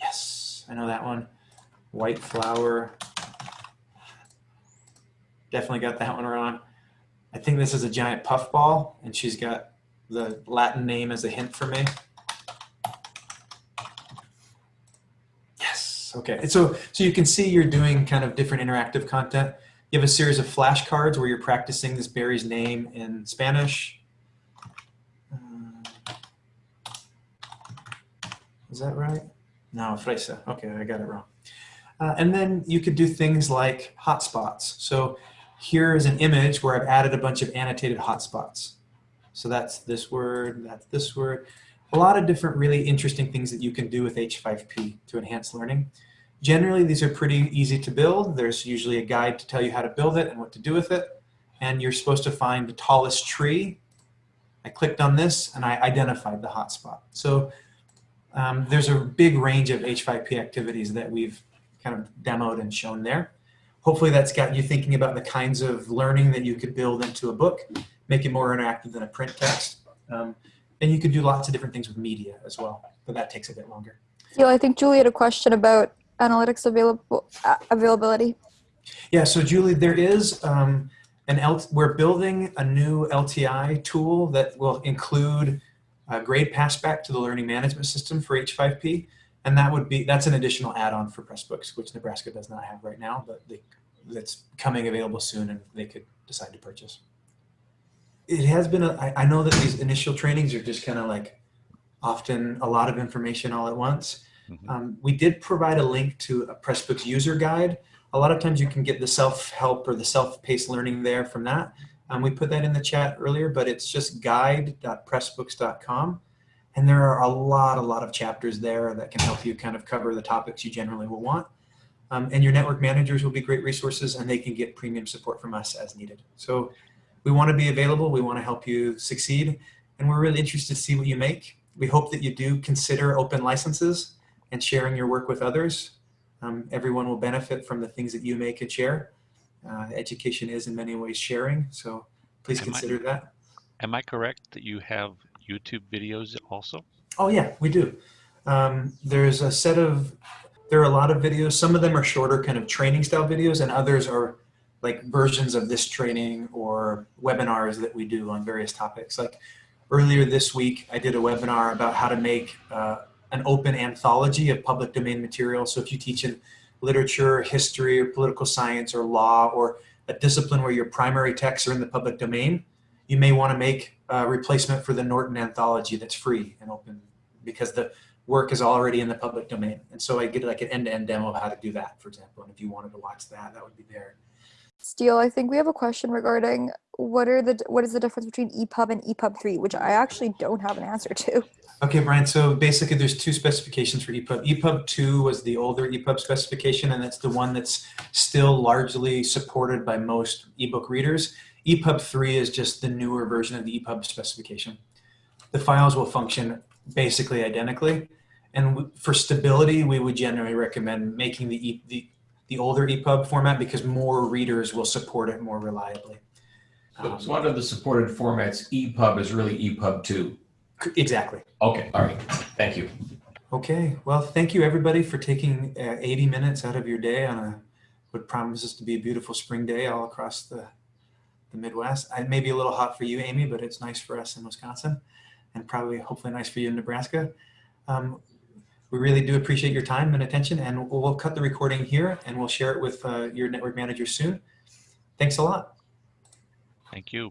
Yes, I know that one. White flower. Definitely got that one wrong. I think this is a giant puffball, and she's got the Latin name as a hint for me. Yes, okay. So, so you can see you're doing kind of different interactive content. You have a series of flashcards where you're practicing this berry's name in Spanish. Is that right? No, fresa. Okay, I got it wrong. Uh, and then you could do things like hotspots. So here is an image where I've added a bunch of annotated hotspots. So that's this word, that's this word. A lot of different really interesting things that you can do with H5P to enhance learning. Generally, these are pretty easy to build. There's usually a guide to tell you how to build it and what to do with it. And you're supposed to find the tallest tree. I clicked on this and I identified the hotspot. So um, there's a big range of H5P activities that we've kind of demoed and shown there. Hopefully that's got you thinking about the kinds of learning that you could build into a book, make it more interactive than a print text. Um, and you could do lots of different things with media as well, but that takes a bit longer. Yeah, I think Julie had a question about analytics available uh, availability. Yeah, so Julie, there is um, an L we're building a new LTI tool that will include a grade passback to the learning management system for H5P. And that would be, that's an additional add-on for Pressbooks, which Nebraska does not have right now, but they, that's coming available soon and they could decide to purchase. It has been, a, I, I know that these initial trainings are just kind of like often a lot of information all at once. Mm -hmm. um, we did provide a link to a Pressbooks user guide. A lot of times you can get the self-help or the self-paced learning there from that. Um, we put that in the chat earlier, but it's just guide.pressbooks.com. And there are a lot, a lot of chapters there that can help you kind of cover the topics you generally will want. Um, and your network managers will be great resources and they can get premium support from us as needed. So we want to be available. We want to help you succeed. And we're really interested to see what you make. We hope that you do consider open licenses and sharing your work with others. Um, everyone will benefit from the things that you make and share. Uh, education is in many ways sharing, so please am consider I, that. Am I correct that you have YouTube videos also? Oh yeah, we do. Um, there's a set of, there are a lot of videos. Some of them are shorter kind of training style videos and others are like versions of this training or webinars that we do on various topics. Like earlier this week, I did a webinar about how to make uh, an open anthology of public domain material. So if you teach in literature, history, or political science, or law, or a discipline where your primary texts are in the public domain, you may want to make a replacement for the Norton anthology that's free and open because the work is already in the public domain. And so I get like an end-to-end demo of how to do that, for example. And if you wanted to watch that, that would be there. Steele, I think we have a question regarding what are the what is the difference between EPUB and EPUB three, which I actually don't have an answer to. Okay, Brian, so basically there's two specifications for EPUB. EPUB 2 was the older EPUB specification, and that's the one that's still largely supported by most ebook readers. EPUB 3 is just the newer version of the EPUB specification. The files will function basically identically. And for stability, we would generally recommend making the, e, the, the older EPUB format because more readers will support it more reliably. So Um, so under the supported formats, EPUB is really EPUB two. exactly. Okay, all right, thank you. Okay, well, thank you everybody for taking uh, 80 minutes out of your day on a what promises to be a beautiful spring day all across the, the Midwest. It may be a little hot for you, Amy, but it's nice for us in Wisconsin and probably hopefully nice for you in Nebraska. Um, we really do appreciate your time and attention and we'll, cut the recording here and we'll share it with uh, your network manager soon. Thanks a lot. Thank you.